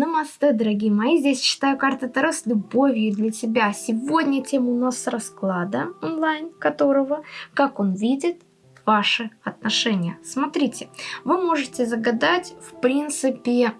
Намасте, дорогие мои. Здесь читаю карты Таро с любовью для тебя. Сегодня тема у нас расклада онлайн, которого, как он видит, ваши отношения. Смотрите, вы можете загадать, в принципе,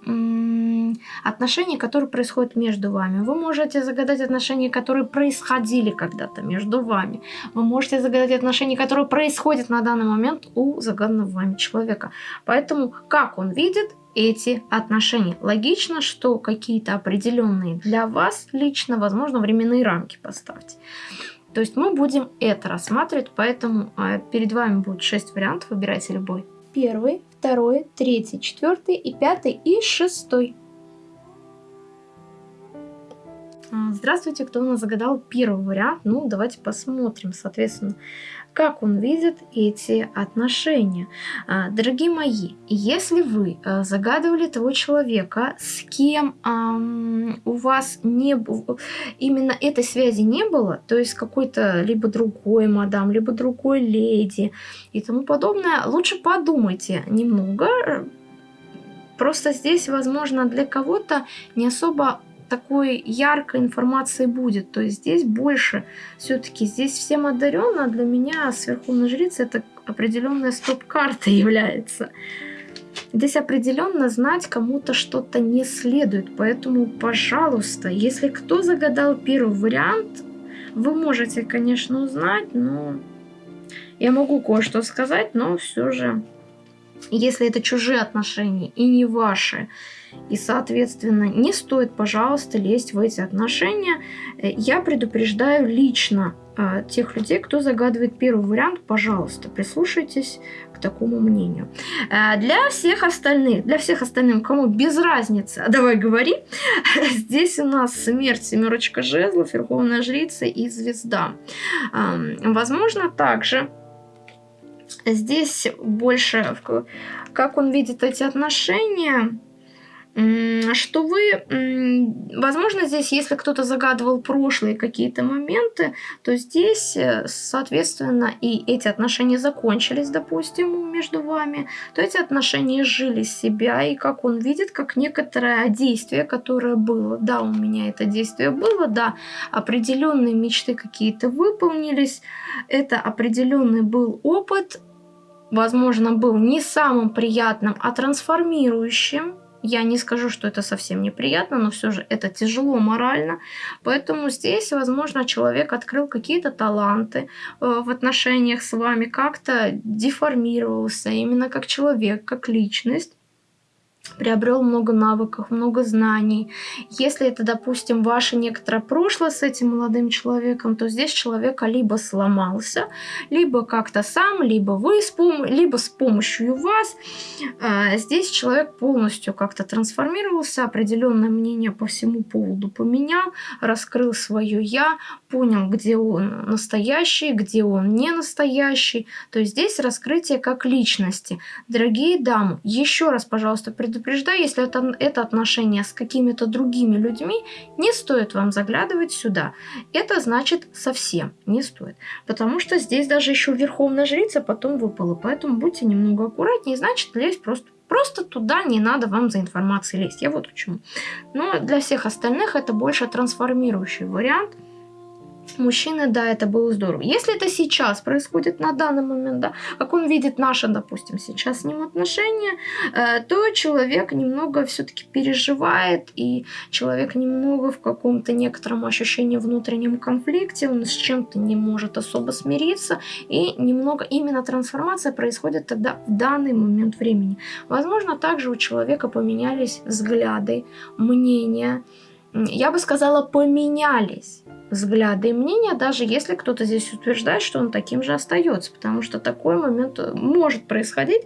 отношения, которые происходят между вами. Вы можете загадать отношения, которые происходили когда-то между вами. Вы можете загадать отношения, которые происходят на данный момент у загаданного вами человека. Поэтому, как он видит, эти отношения. Логично, что какие-то определенные для вас лично, возможно, временные рамки поставьте. То есть мы будем это рассматривать, поэтому э, перед вами будет 6 вариантов, выбирайте любой. Первый, второй, третий, четвертый и пятый и шестой. А, здравствуйте, кто у нас загадал первый вариант? Ну, давайте посмотрим, соответственно, как он видит эти отношения. А, дорогие мои, если вы а, загадывали того человека, с кем у вас не именно этой связи не было, то есть какой-то либо другой мадам, либо другой леди и тому подобное, лучше подумайте немного, Просто здесь, возможно, для кого-то не особо такой яркой информации будет. То есть здесь больше все-таки, здесь всем одаренно, а для меня с Верховной Жрицы это определенная стоп-карта является. Здесь определенно знать кому-то что-то не следует, поэтому, пожалуйста, если кто загадал первый вариант, вы можете, конечно, узнать, но я могу кое-что сказать, но все же, если это чужие отношения и не ваши, и, соответственно, не стоит, пожалуйста, лезть в эти отношения. Э, я предупреждаю лично э, тех людей, кто загадывает первый вариант, пожалуйста, прислушайтесь к такому мнению. Э, для всех остальных, для всех остальных, кому без разницы, давай говори, здесь у нас смерть, семерочка жезлов, верховная жрица и звезда. Возможно, также здесь больше, как он видит эти отношения, что вы, возможно, здесь, если кто-то загадывал прошлые какие-то моменты, то здесь, э, соответственно, и эти отношения закончились, допустим, между вами, то эти отношения жили себя, и как он видит, как некоторое действие, которое было, да, у меня это действие было, да, определенные мечты какие-то выполнились, это определенный был опыт, возможно, был не самым приятным, а трансформирующим, я не скажу, что это совсем неприятно, но все же это тяжело морально. Поэтому здесь, возможно, человек открыл какие-то таланты э, в отношениях с вами, как-то деформировался именно как человек, как личность приобрел много навыков, много знаний. Если это, допустим, ваше некоторое прошлое с этим молодым человеком, то здесь человек либо сломался, либо как-то сам, либо вы, с пом либо с помощью вас. А, здесь человек полностью как-то трансформировался, определенное мнение по всему поводу поменял, раскрыл свое «я», понял, где он настоящий, где он не настоящий. То есть здесь раскрытие как личности. Дорогие дамы, еще раз, пожалуйста, предупреждаю, если это, это отношение с какими-то другими людьми, не стоит вам заглядывать сюда. Это значит совсем не стоит. Потому что здесь даже еще Верховная Жрица потом выпала. Поэтому будьте немного аккуратнее. Значит, лезть просто Просто туда не надо вам за информацией лезть. Я вот почему. Но для всех остальных это больше трансформирующий вариант – мужчины, да, это было здорово. Если это сейчас происходит на данный момент, да, как он видит наши, допустим, сейчас с ним отношения, э, то человек немного все-таки переживает, и человек немного в каком-то некотором ощущении внутреннем конфликте, он с чем-то не может особо смириться, и немного именно трансформация происходит тогда в данный момент времени. Возможно, также у человека поменялись взгляды, мнения, я бы сказала, поменялись взгляды и мнения, даже если кто-то здесь утверждает, что он таким же остается, потому что такой момент э, может происходить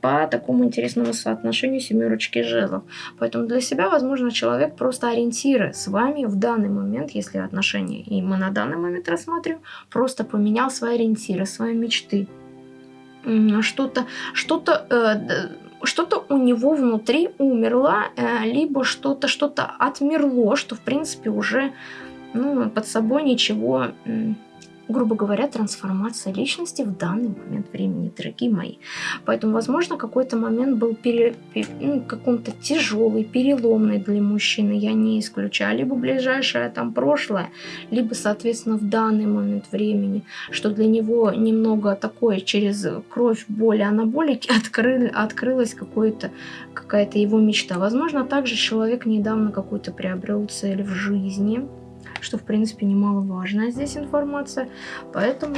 по такому интересному соотношению семерочки жезлов. Поэтому для себя, возможно, человек просто ориентиры с вами в данный момент, если отношения, и мы на данный момент рассматриваем, просто поменял свои ориентиры, свои мечты. Что-то, что-то... Э, что-то у него внутри умерло, э, либо что-то что-то отмерло, что в принципе уже ну, под собой ничего грубо говоря, трансформация личности в данный момент времени, дорогие мои. Поэтому, возможно, какой-то момент был пере, ну, каком-то тяжелый, переломный для мужчины, я не исключаю, либо ближайшее там прошлое, либо, соответственно, в данный момент времени, что для него немного такое через кровь, боли, анаболики откры, открылась какая-то его мечта. Возможно, также человек недавно какую-то приобрел цель в жизни, что, в принципе, немаловажная здесь информация. Поэтому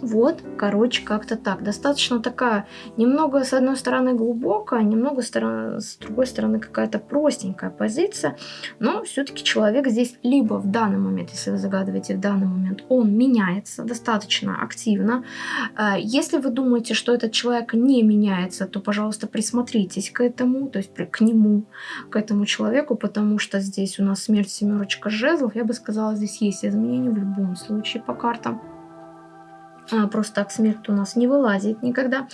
вот, короче, как-то так. Достаточно такая, немного с одной стороны глубокая, немного с другой стороны какая-то простенькая позиция, но все-таки человек здесь либо в данный момент, если вы загадываете в данный момент, он меняется достаточно активно. А, если вы думаете, что этот человек не меняется, то, пожалуйста, присмотритесь к этому, то есть к нему, к этому человеку, потому что здесь у нас смерть семерочка жезлов, я бы сказала, здесь есть изменения в любом случае по картам. А, просто так смерть у нас не вылазит никогда.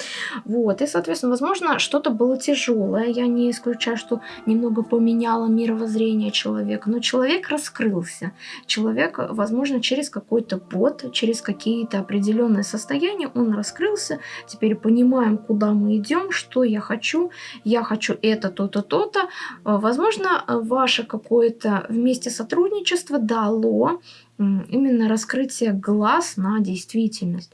Вот, и, соответственно, возможно, что-то было тяжелое. Я не исключаю, что немного поменяло мировоззрение человека, но человек раскрылся. Человек, возможно, через какой-то бот, через какие-то определенные состояния он раскрылся. Теперь понимаем, куда мы идем, что я хочу. Я хочу это, то-то, то-то. А, возможно, ваше какое-то вместе сотрудничество дало именно раскрытие глаз на действительность.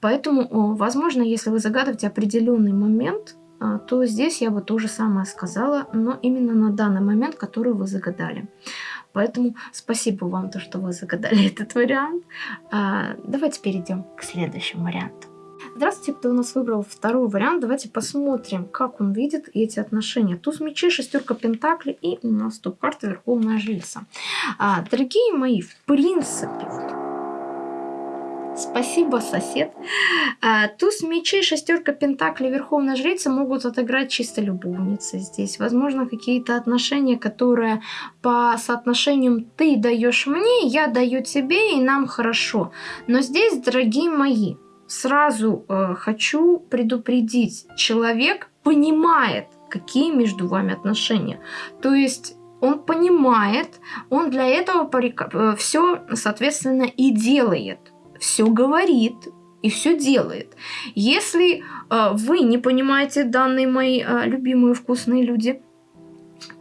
Поэтому, возможно, если вы загадываете определенный момент, а, то здесь я бы то же самое сказала, но именно на данный момент, который вы загадали. Поэтому спасибо вам, то, что вы загадали этот вариант. А, давайте перейдем к следующему варианту. Здравствуйте, кто у нас выбрал второй вариант. Давайте посмотрим, как он видит эти отношения. Туз мечей, шестерка пентаклей и у нас топ-карта Верховная Жрица. А, дорогие мои, в принципе, Спасибо, сосед. А, туз мечей, шестерка пентаклей, верховная жрица могут отыграть чисто любовницы здесь. Возможно, какие-то отношения, которые по соотношениям ты даешь мне, я даю тебе, и нам хорошо. Но здесь, дорогие мои, сразу э, хочу предупредить, человек понимает, какие между вами отношения. То есть он понимает, он для этого э, все, соответственно, и делает. Все говорит и все делает. Если э, вы не понимаете данные мои э, любимые вкусные люди,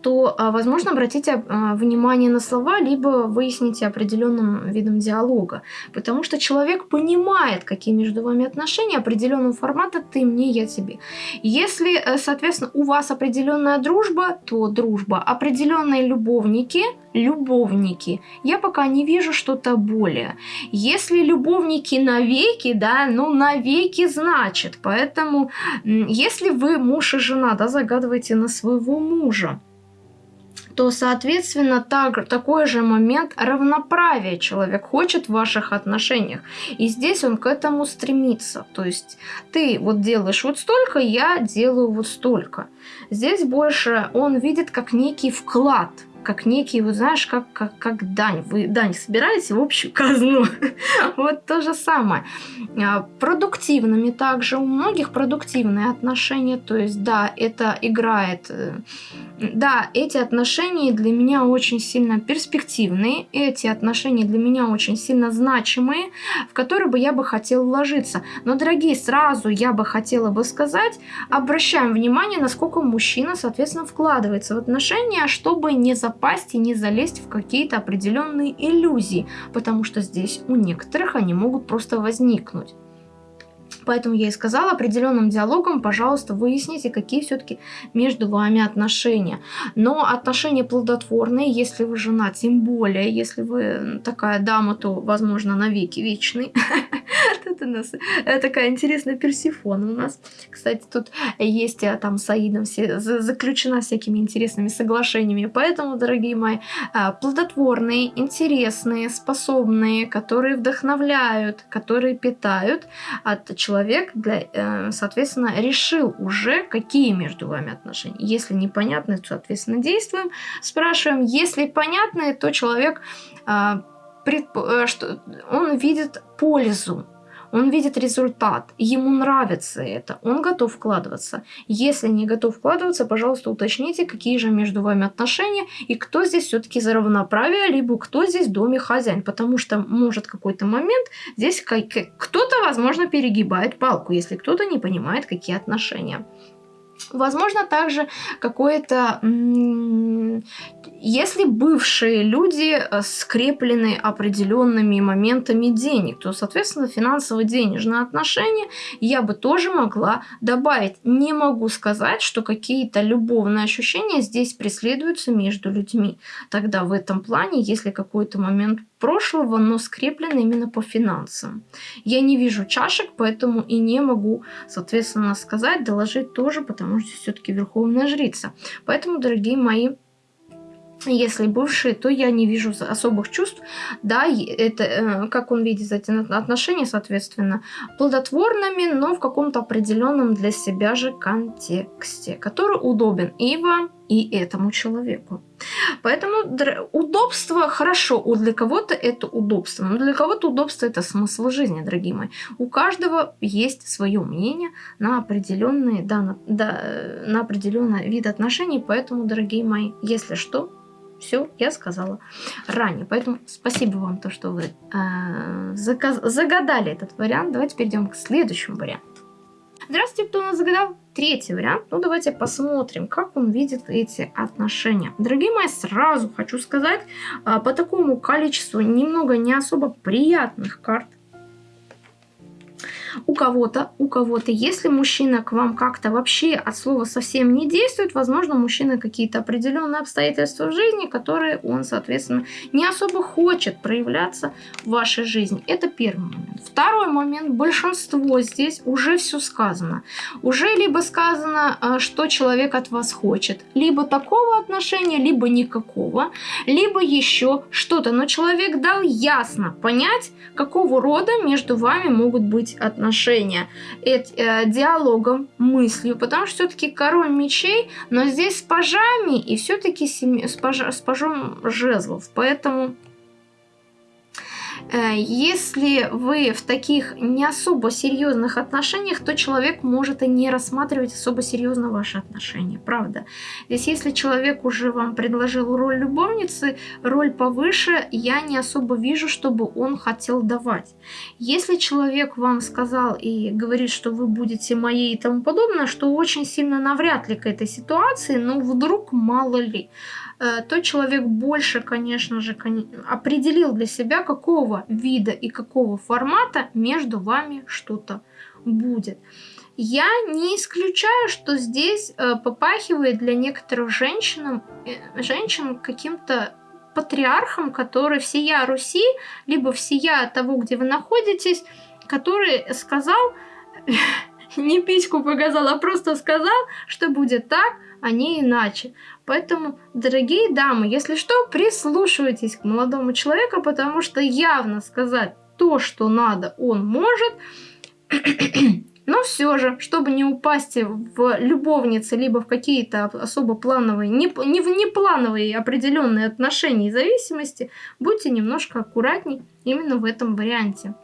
то, а, возможно, обратите а, внимание на слова, либо выясните определенным видом диалога. Потому что человек понимает, какие между вами отношения, определенного формата ты мне, я тебе. Если, э, соответственно, у вас определенная дружба, то дружба. Определенные любовники, любовники. Я пока не вижу что-то более. Если любовники навеки, да, ну навеки значит. Поэтому, если вы муж и жена, да, загадываете на своего мужа, то, соответственно, так, такой же момент равноправия человек хочет в ваших отношениях. И здесь он к этому стремится. То есть ты вот делаешь вот столько, я делаю вот столько. Здесь больше он видит как некий вклад – как некий, вот знаешь, как, как, как дань. Вы дань собираете в общую казну. вот то же самое. А, продуктивными также. У многих продуктивные отношения. То есть, да, это играет... Э, да, эти отношения для меня очень сильно перспективные. Эти отношения для меня очень сильно значимые, в которые бы я бы хотела вложиться. Но, дорогие, сразу я бы хотела бы сказать, обращаем внимание, насколько мужчина, соответственно, вкладывается в отношения, чтобы не запомнить запасть и не залезть в какие-то определенные иллюзии, потому что здесь у некоторых они могут просто возникнуть. Поэтому я и сказала определенным диалогом, пожалуйста, выясните, какие все-таки между вами отношения. Но отношения плодотворные, если вы жена, тем более, если вы такая дама, то, возможно, навеки вечный. У нас э, такая интересная персифона у нас. Кстати, тут есть э, там с Аидом заключена всякими интересными соглашениями. Поэтому, дорогие мои, э, плодотворные, интересные, способные, которые вдохновляют, которые питают от человек, для, соответственно, решил уже, какие между вами отношения. Если непонятны, то, соответственно, действуем, спрашиваем. Если понятны, то человек, предп... Э, что он видит пользу он видит результат, ему нравится это, он готов вкладываться. Если не готов вкладываться, пожалуйста, уточните, какие же между вами отношения и кто здесь все-таки за равноправие, либо кто здесь в доме хозяин, потому что может какой-то момент здесь кто-то, возможно, перегибает палку, если кто-то не понимает, какие отношения. Возможно, также какое-то... Если бывшие люди э, скреплены определенными моментами денег, то, соответственно, финансово-денежные отношения я бы тоже могла добавить. Не могу сказать, что какие-то любовные ощущения здесь преследуются между людьми. Тогда в этом плане, если какой-то момент прошлого, но скреплен именно по финансам. Я не вижу чашек, поэтому и не могу, соответственно, сказать, доложить тоже, потому что все-таки верховная жрица. Поэтому, дорогие мои, если бывшие, то я не вижу особых чувств. Да, это, э, как он видит эти отношения, соответственно, плодотворными, но в каком-то определенном для себя же контексте, который удобен и вам, и этому человеку. Поэтому удобство хорошо, для кого-то это удобство, но для кого-то удобство это смысл жизни, дорогие мои. У каждого есть свое мнение на определенные, да, на, да, на определенный вид отношений, поэтому, дорогие мои, если что, все, я сказала ранее. Поэтому спасибо вам, то, что вы э, загадали этот вариант. Давайте перейдем к следующему варианту. Здравствуйте, кто у нас загадал третий вариант. Ну, давайте посмотрим, как он видит эти отношения. Дорогие мои, сразу хочу сказать, э, по такому количеству немного не особо приятных карт, у кого-то, у кого-то, если мужчина к вам как-то вообще от слова совсем не действует, возможно, мужчина какие-то определенные обстоятельства в жизни, которые он, соответственно, не особо хочет проявляться в вашей жизни. Это первый момент. Второй момент. Большинство здесь уже все сказано. Уже либо сказано, э, что человек от вас хочет. Либо такого отношения, либо никакого. Либо еще что-то. Но человек дал ясно понять, какого рода между вами могут быть отношения отношения э, диалогом, мыслью, потому что все-таки король мечей, но здесь с пажами и все-таки с, паж, с пажом жезлов, поэтому Э, если вы в таких не особо серьезных отношениях, то человек может и не рассматривать особо серьезно ваши отношения, правда. Здесь, если человек уже вам предложил роль любовницы, роль повыше, я не особо вижу, чтобы он хотел давать. Если человек вам сказал и говорит, что вы будете моей и тому подобное, что очень сильно навряд ли к этой ситуации, но вдруг мало ли. Э, то человек больше, конечно же, определил для себя, какого вида и какого формата между вами что-то будет. Я не исключаю, что здесь э, попахивает для некоторых женщин, э, женщин каким-то патриархом, который всея Руси, либо всея того, где вы находитесь, который сказал, не пичку показал, а просто сказал, что будет так, а не иначе. Поэтому, дорогие дамы, если что, прислушивайтесь к молодому человеку, потому что явно сказать то, что надо, он может. Но все же, чтобы не упасть в любовницы, либо в какие-то особо плановые, не, не в неплановые определенные отношения и зависимости, будьте немножко аккуратней именно в этом варианте.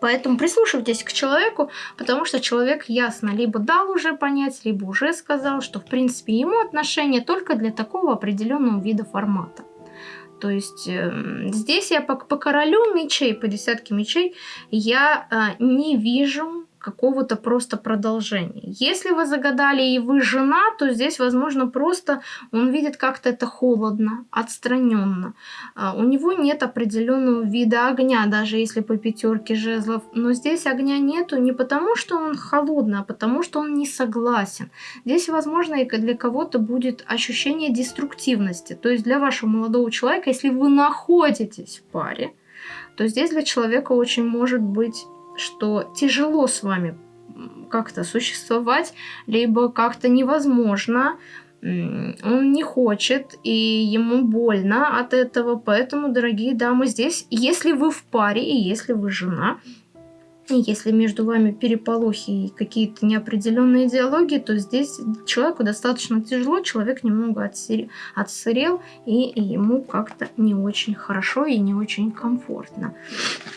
Поэтому прислушивайтесь к человеку, потому что человек ясно либо дал уже понять, либо уже сказал, что в принципе ему отношения только для такого определенного вида формата. То есть э, здесь я по, по королю мечей, по десятке мечей, я э, не вижу какого-то просто продолжения. Если вы загадали и вы жена, то здесь, возможно, просто он видит как-то это холодно, отстраненно. А, у него нет определенного вида огня, даже если по пятерке жезлов. Но здесь огня нету не потому, что он холодный, а потому, что он не согласен. Здесь, возможно, и для кого-то будет ощущение деструктивности. То есть для вашего молодого человека, если вы находитесь в паре, то здесь для человека очень может быть что тяжело с вами как-то существовать, либо как-то невозможно, он не хочет, и ему больно от этого. Поэтому, дорогие дамы, здесь, если вы в паре и если вы жена, если между вами переполохи и какие-то неопределенные диалоги, то здесь человеку достаточно тяжело, человек немного отсырел, и ему как-то не очень хорошо и не очень комфортно.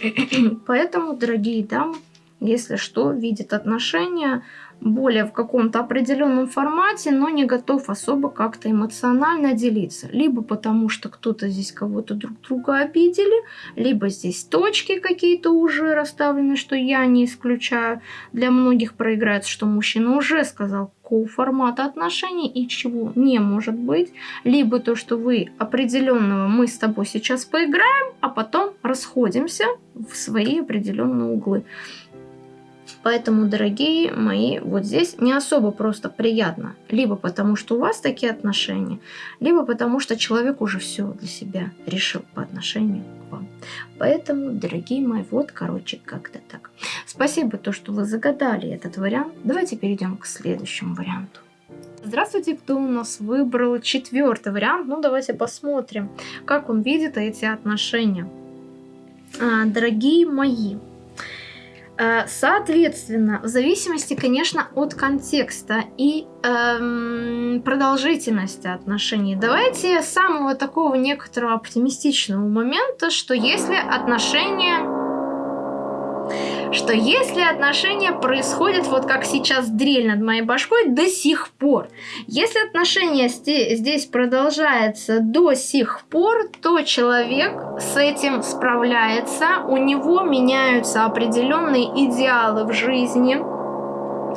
Поэтому, дорогие дамы, если что, видит отношения более в каком-то определенном формате, но не готов особо как-то эмоционально делиться. Либо потому, что кто-то здесь кого-то друг друга обидели, либо здесь точки какие-то уже расставлены, что я не исключаю. Для многих проиграется, что мужчина уже сказал, какого формата отношений и чего не может быть. Либо то, что вы определенного мы с тобой сейчас поиграем, а потом расходимся в свои определенные углы. Поэтому, дорогие мои, вот здесь не особо просто приятно. Либо потому, что у вас такие отношения, либо потому, что человек уже все для себя решил по отношению к вам. Поэтому, дорогие мои, вот, короче, как-то так. Спасибо, то, что вы загадали этот вариант. Давайте перейдем к следующему варианту. Здравствуйте, кто у нас выбрал четвертый вариант. Ну, давайте посмотрим, как он видит эти отношения. А, дорогие мои, соответственно, в зависимости, конечно, от контекста и эм, продолжительности отношений, давайте самого такого некоторого оптимистичного момента, что если отношения что если отношения происходят вот как сейчас дрель над моей башкой до сих пор, если отношения здесь продолжаются до сих пор, то человек с этим справляется, у него меняются определенные идеалы в жизни,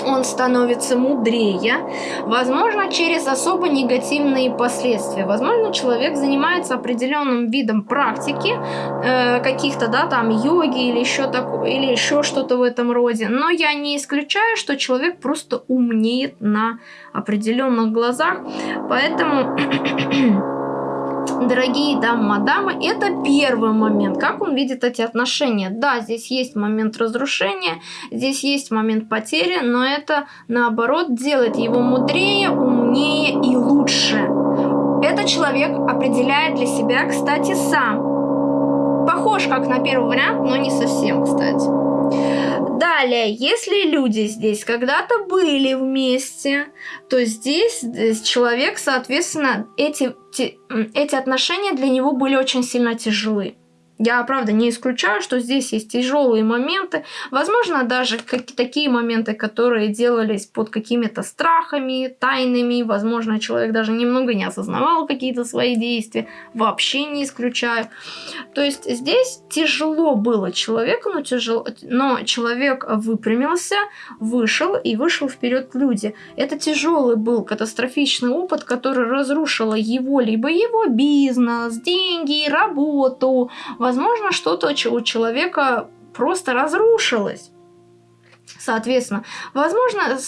он становится мудрее, возможно, через особо негативные последствия. Возможно, человек занимается определенным видом практики, э, каких-то, да, там, йоги или еще такое, или еще что-то в этом роде. Но я не исключаю, что человек просто умнеет на определенных глазах, поэтому дорогие дамы, мадамы, это первый момент, как он видит эти отношения. Да, здесь есть момент разрушения, здесь есть момент потери, но это, наоборот, делает его мудрее, умнее и лучше. Это человек определяет для себя, кстати, сам. Похож как на первый вариант, но не совсем, кстати. Далее, если люди здесь когда-то были вместе, то здесь, человек, соответственно, эти, те, эти отношения для него были очень сильно тяжелы. Я, правда, не исключаю, что здесь есть тяжелые моменты. Возможно, даже как такие моменты, которые делались под какими-то страхами, тайнами. Возможно, человек даже немного не осознавал какие-то свои действия. Вообще не исключаю. То есть здесь тяжело было человеку, но, тяжело, но человек выпрямился, вышел и вышел вперед люди. Это тяжелый был катастрофичный опыт, который разрушил его, либо его бизнес, деньги, работу, что-то у человека просто разрушилось. Соответственно, возможно,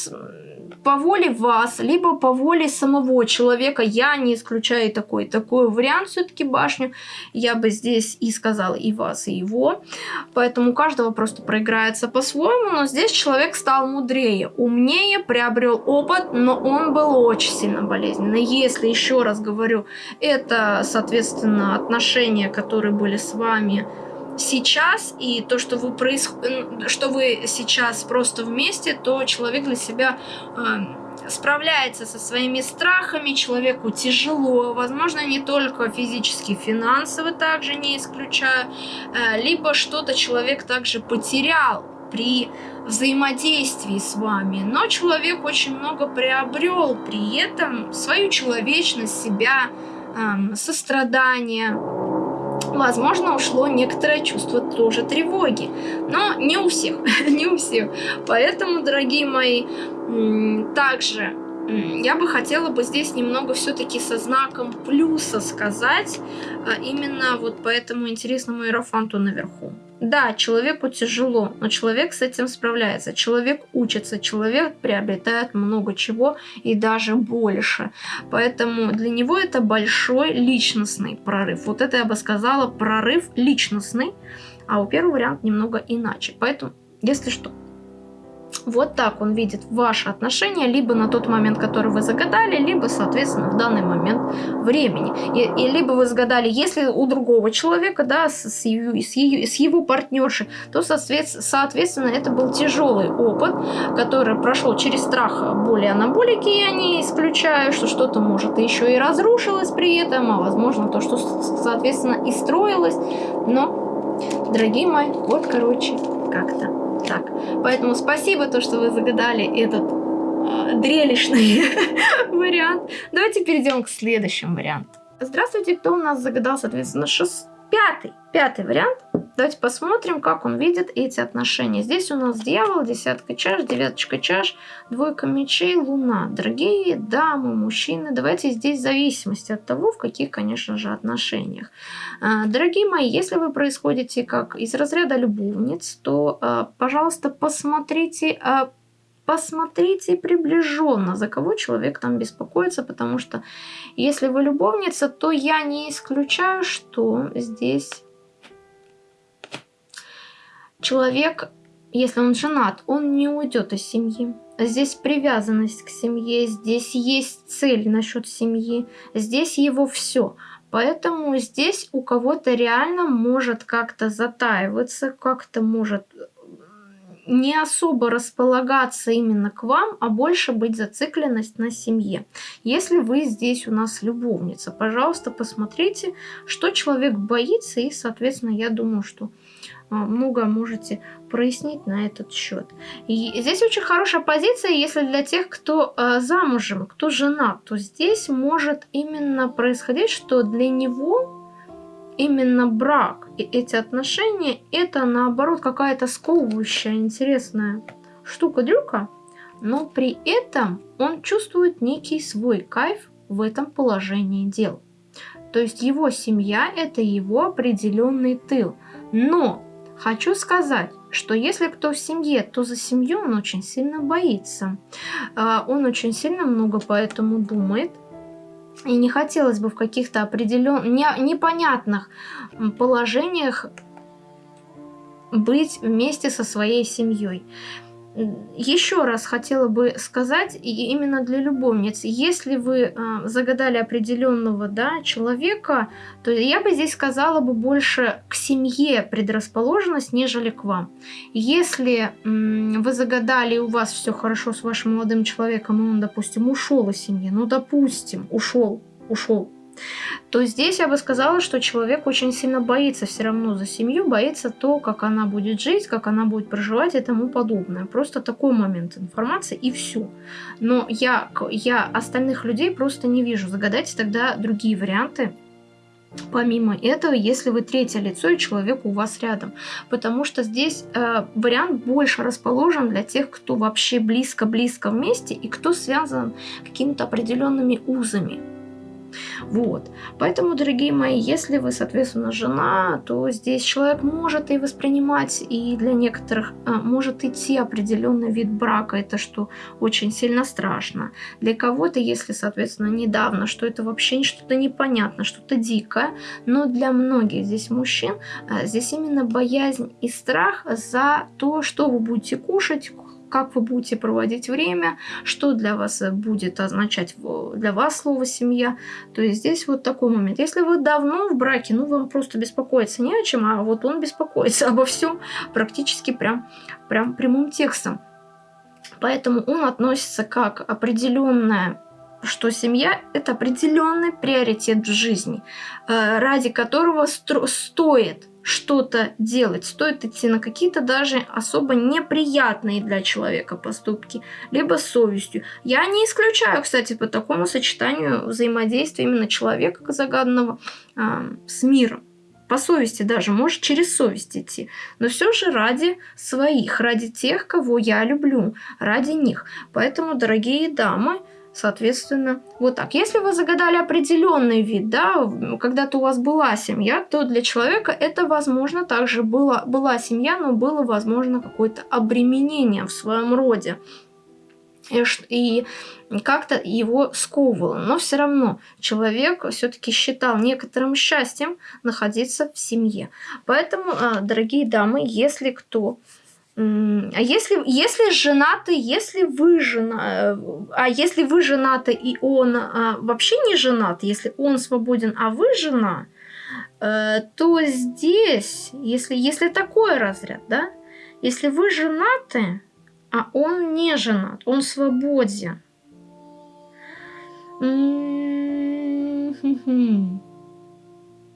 по воле вас, либо по воле самого человека, я не исключаю такой, такой вариант все-таки башню, я бы здесь и сказала и вас, и его, поэтому у каждого просто проиграется по-своему, но здесь человек стал мудрее, умнее, приобрел опыт, но он был очень сильно болезненный. Если, еще раз говорю, это, соответственно, отношения, которые были с вами, сейчас и то, что вы, проис... что вы сейчас просто вместе, то человек для себя э, справляется со своими страхами, человеку тяжело, возможно, не только физически, финансово также не исключаю, э, либо что-то человек также потерял при взаимодействии с вами, но человек очень много приобрел при этом свою человечность, себя, э, сострадание, возможно, ушло некоторое чувство тоже тревоги. Но не у всех, не у всех. Поэтому, дорогие мои, также я бы хотела бы здесь немного все-таки со знаком плюса сказать, а именно вот по этому интересному иерофанту наверху. Да, человеку тяжело, но человек с этим справляется. Человек учится, человек приобретает много чего и даже больше. Поэтому для него это большой личностный прорыв. Вот это я бы сказала прорыв личностный, а у первого варианта немного иначе. Поэтому, если что, вот так он видит ваши отношения, либо на тот момент, который вы загадали, либо, соответственно, в данный момент времени. И, и либо вы загадали, если у другого человека, да, с, с, с, с его партнершей, то, соответственно, это был тяжелый опыт, который прошел через страх боли анаболики, я не исключаю, что что-то может еще и разрушилось при этом, а возможно то, что, соответственно, и строилось, но, дорогие мои, вот, короче, как-то так. Поэтому спасибо, то, что вы загадали этот э, дрелищный вариант. Давайте перейдем к следующему варианту. Здравствуйте, кто у нас загадал, соответственно, шест... пятый, пятый вариант. Давайте посмотрим, как он видит эти отношения. Здесь у нас дьявол, десятка чаш, девяточка чаш, двойка мечей, луна. Дорогие дамы, мужчины, давайте здесь в зависимости от того, в каких, конечно же, отношениях. А, дорогие мои, если вы происходите как из разряда любовниц, то, а, пожалуйста, посмотрите а, посмотрите приближенно, за кого человек там беспокоится, потому что если вы любовница, то я не исключаю, что здесь человек, если он женат, он не уйдет из семьи. Здесь привязанность к семье, здесь есть цель насчет семьи, здесь его все. Поэтому здесь у кого-то реально может как-то затаиваться, как-то может не особо располагаться именно к вам, а больше быть зацикленность на семье. Если вы здесь у нас любовница, пожалуйста, посмотрите, что человек боится, и, соответственно, я думаю, что а, много можете прояснить на этот счет. И здесь очень хорошая позиция, если для тех, кто э, замужем, кто женат, то здесь может именно происходить, что для него именно брак и эти отношения, это наоборот какая-то сковывающая, интересная штука-дрюка, но при этом он чувствует некий свой кайф в этом положении дел. То есть его семья – это его определенный тыл. Но хочу сказать, что если кто в семье, то за семью он очень сильно боится. А, он очень сильно много поэтому думает – и не хотелось бы в каких-то определенных, не, непонятных положениях быть вместе со своей семьей еще раз хотела бы сказать, именно для любовниц, если вы э, загадали определенного да, человека, то я бы здесь сказала бы больше к семье предрасположенность, нежели к вам. Если э, вы загадали, и у вас все хорошо с вашим молодым человеком, и он, допустим, ушел из семьи, ну, допустим, ушел, ушел, то здесь я бы сказала, что человек очень сильно боится все равно за семью, боится то, как она будет жить, как она будет проживать и тому подобное. Просто такой момент информации и все. Но я, я остальных людей просто не вижу. Загадайте тогда другие варианты, Помимо этого, если вы третье лицо и человек у вас рядом. Потому что здесь э, вариант больше расположен для тех, кто вообще близко-близко вместе и кто связан какими-то определенными узами. Вот. Поэтому, дорогие мои, если вы, соответственно, жена, то здесь человек может и воспринимать, и для некоторых а, может идти определенный вид брака, это что очень сильно страшно. Для кого-то, если, соответственно, недавно, что это вообще что-то непонятно, что-то дикое, но для многих здесь мужчин, а, здесь именно боязнь и страх за то, что вы будете кушать, как вы будете проводить время, что для вас будет означать для вас слово «семья». То есть здесь вот такой момент. Если вы давно в браке, ну, вам просто беспокоиться не о чем, а вот он беспокоится обо всем практически прям, прям прямым текстом. Поэтому он относится как определенная что семья – это определенный приоритет в жизни, э, ради которого стоит что-то делать, стоит идти на какие-то даже особо неприятные для человека поступки, либо совестью. Я не исключаю, кстати, по такому сочетанию взаимодействия именно человека загаданного э, с миром. По совести даже, может через совесть идти. Но все же ради своих, ради тех, кого я люблю, ради них. Поэтому, дорогие дамы, Соответственно, вот так. Если вы загадали определенный вид, да, когда-то у вас была семья, то для человека это, возможно, также было, была семья, но было, возможно, какое-то обременение в своем роде. И, как-то его сковывало. Но все равно человек все-таки считал некоторым счастьем находиться в семье. Поэтому, а, дорогие дамы, если кто А если, если женаты, если вы жена, а если вы женаты и он а, вообще не женат, если он свободен, а вы жена, э, то здесь, если, если такой разряд, да, если вы женаты, а он не женат, он свободен.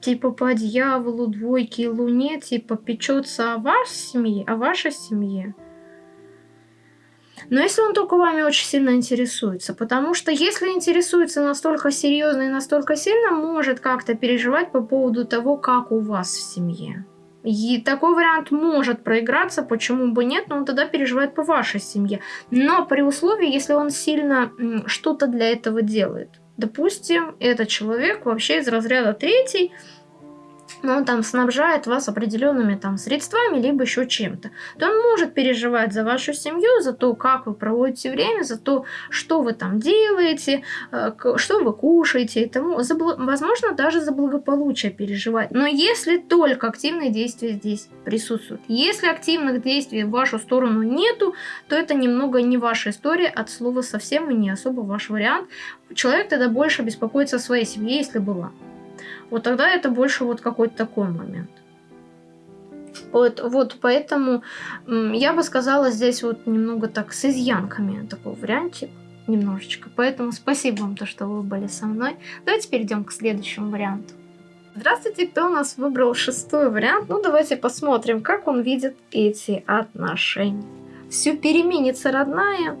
Типа по дьяволу, двойке и луне, типа печется о вашей семье, о вашей семье. Но если он только вами очень сильно интересуется, потому что если интересуется настолько серьезно и настолько сильно, может как-то переживать по поводу того, как у вас в семье. И такой вариант может проиграться, почему бы нет, но он тогда переживает по вашей семье. Но при условии, если он сильно что-то для этого делает. Допустим, этот человек вообще из разряда третий, но он там снабжает вас определенными там средствами, либо еще чем-то, то он может переживать за вашу семью, за то, как вы проводите время, за то, что вы там делаете, э, что вы кушаете, и тому, за, возможно, даже за благополучие переживать. Но если только активные действия здесь присутствуют, если активных действий в вашу сторону нету, то это немного не ваша история, от слова совсем и не особо ваш вариант. Человек тогда больше беспокоится о своей семье, если была. Вот тогда это больше вот какой-то такой момент. Вот, вот поэтому я бы сказала здесь вот немного так с изъянками такой вариантик немножечко. Поэтому спасибо вам, то, что вы были со мной. Давайте перейдем к следующему варианту. Здравствуйте, кто у нас выбрал шестой вариант? Ну, давайте посмотрим, как он видит эти отношения. Все переменится, родная,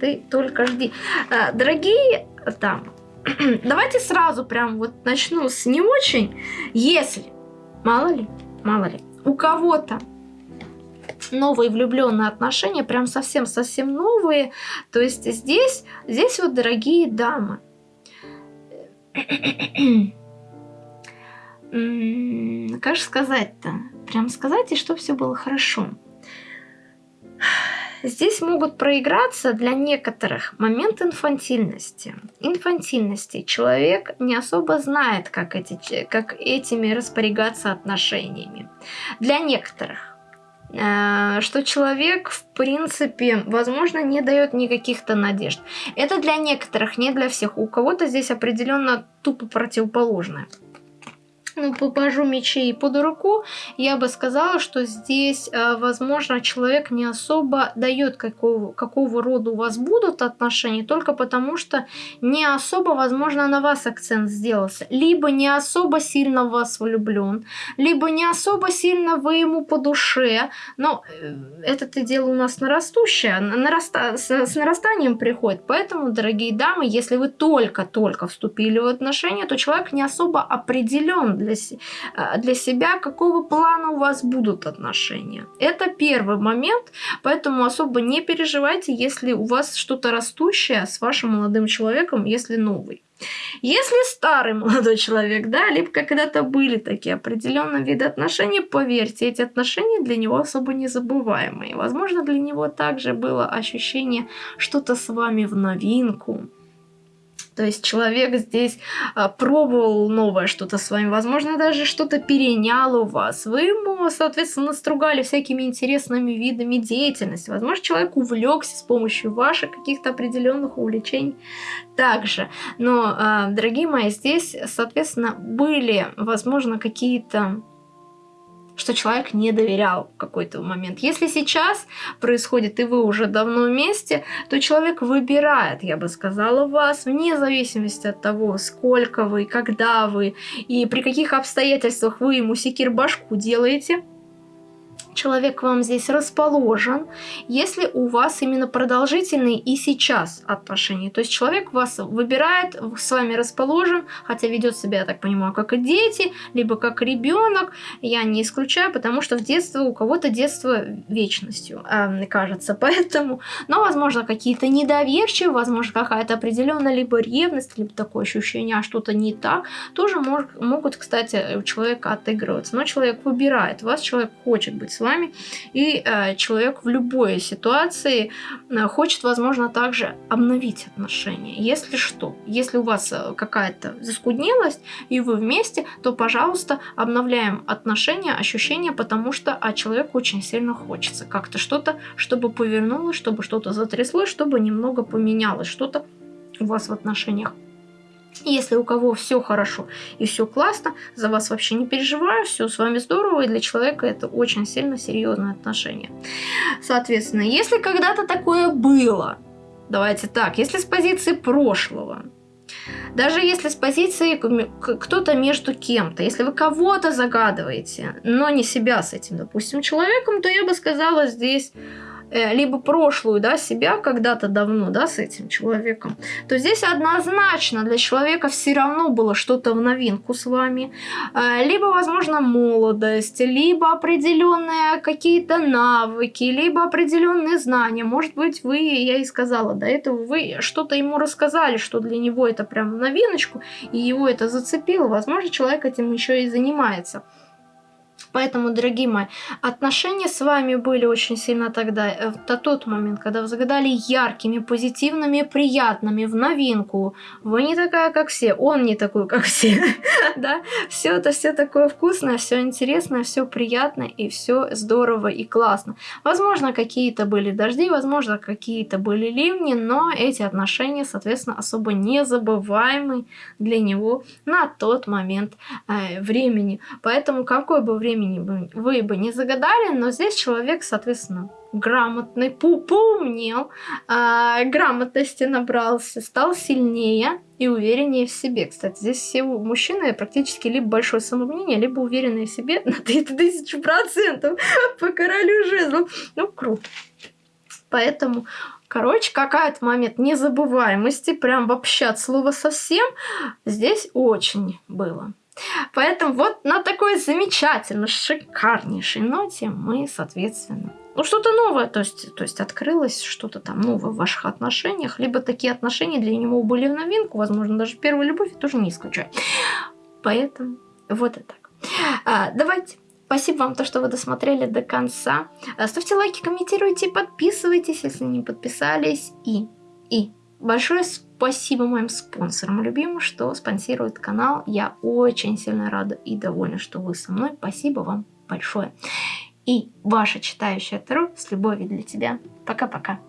ты только жди. А, дорогие там, давайте сразу прям вот начну с не очень. Если, мало ли, мало ли, у кого-то новые влюбленные отношения, прям совсем-совсем новые, то есть здесь, здесь вот, дорогие дамы, как же сказать-то? Прям сказать, и что все было хорошо. Здесь могут проиграться для некоторых момент инфантильности. Инфантильности. Человек не особо знает, как, эти, как этими распорягаться отношениями. Для некоторых э, что человек, в принципе, возможно, не дает никаких-то надежд. Это для некоторых, не для всех. У кого-то здесь определенно тупо противоположное ну, по пажу мечей под руку, я бы сказала, что здесь, э, возможно, человек не особо дает, какого, какого рода у вас будут отношения, только потому что не особо, возможно, на вас акцент сделался. Либо не особо сильно в вас влюблен, либо не особо сильно вы ему по душе. Но э, это-то дело у нас нарастущее, нараста с, с нарастанием приходит. Поэтому, дорогие дамы, если вы только-только вступили в отношения, то человек не особо определен для, а, для себя, какого плана у вас будут отношения. Это первый момент, поэтому особо не переживайте, если у вас что-то растущее с вашим молодым человеком, если новый. Если старый молодой человек, да, либо когда-то были такие определенные виды отношений, поверьте, эти отношения для него особо незабываемые. Возможно, для него также было ощущение что-то с вами в новинку, то есть человек здесь а, пробовал новое что-то с вами, возможно, даже что-то перенял у вас. Вы ему, соответственно, настругали всякими интересными видами деятельности. Возможно, человек увлекся с помощью ваших каких-то определенных увлечений также. Но, а, дорогие мои, здесь, соответственно, были, возможно, какие-то что человек не доверял в какой-то момент. Если сейчас происходит, и вы уже давно вместе, то человек выбирает, я бы сказала, вас, вне зависимости от того, сколько вы, когда вы и при каких обстоятельствах вы ему секир башку делаете – человек вам здесь расположен, если у вас именно продолжительные и сейчас отношения. То есть человек вас выбирает, с вами расположен, хотя ведет себя, я так понимаю, как и дети, либо как ребенок. Я не исключаю, потому что в детство у кого-то детство вечностью, э, кажется. Поэтому, но, возможно, какие-то недоверчивые, возможно, какая-то определенная либо ревность, либо такое ощущение, а что-то не так, тоже мож, могут, кстати, у человека отыгрываться. Но человек выбирает вас, человек хочет быть с вами вами, и э, человек в любой ситуации э, хочет, возможно, также обновить отношения. Если что, если у вас э, какая-то заскуднелость, и вы вместе, то, пожалуйста, обновляем отношения, ощущения, потому что а человеку очень сильно хочется как-то что-то, чтобы повернулось, чтобы что-то затряслось, чтобы немного поменялось, что-то у вас в отношениях. Если у кого все хорошо и все классно, за вас вообще не переживаю, все с вами здорово, и для человека это очень сильно серьезное отношение. Соответственно, если когда-то такое было, давайте так, если с позиции прошлого, даже если с позиции кто-то между кем-то, если вы кого-то загадываете, но не себя с этим, допустим, человеком, то я бы сказала здесь либо прошлую, да, себя когда-то давно, да, с этим человеком, то здесь однозначно для человека все равно было что-то в новинку с вами, э, либо, возможно, молодость, либо определенные какие-то навыки, либо определенные знания. Может быть, вы, я и сказала до этого, вы что-то ему рассказали, что для него это прям новиночку, и его это зацепило. Возможно, человек этим еще и занимается. Поэтому, дорогие мои, отношения с вами были очень сильно тогда, э, в тот момент, когда вы загадали яркими, позитивными, приятными, в новинку. Вы не такая, как все, он не такой, как все. да? Все это все такое вкусное, все интересное, все приятно и все здорово и классно. Возможно, какие-то были дожди, возможно, какие-то были ливни, но эти отношения, соответственно, особо незабываемы для него на тот момент э, времени. Поэтому какое бы время бы, вы бы не загадали, но здесь человек, соответственно, грамотный, поумнел, а, грамотности набрался, стал сильнее и увереннее в себе. Кстати, здесь все мужчины практически либо большое самомнение, либо уверенные в себе на 3000 процентов по королю жезлов. Ну, круто. Поэтому Короче, какая-то момент незабываемости, прям вообще от слова совсем, здесь очень было. Поэтому вот на такой замечательно шикарнейшей ноте мы, соответственно, ну что-то новое, то есть, то есть открылось что-то там новое в ваших отношениях, либо такие отношения для него были в новинку, возможно, даже первая любовь, я тоже не исключаю. Поэтому вот и так. А, давайте. Спасибо вам, то, что вы досмотрели до конца. А, ставьте лайки, комментируйте, подписывайтесь, если не подписались. И, и большое спасибо моим спонсорам любимым, что спонсируют канал. Я очень сильно рада и довольна, что вы со мной. Спасибо вам большое. И ваша читающая Таро с любовью для тебя. Пока-пока.